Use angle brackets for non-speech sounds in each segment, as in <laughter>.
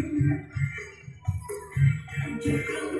Thank you.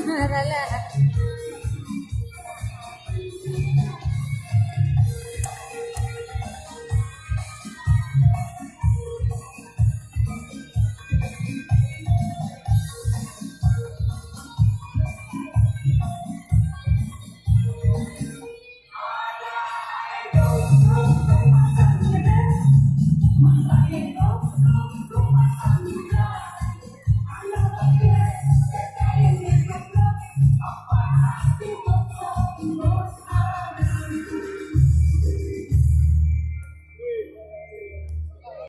<laughs> i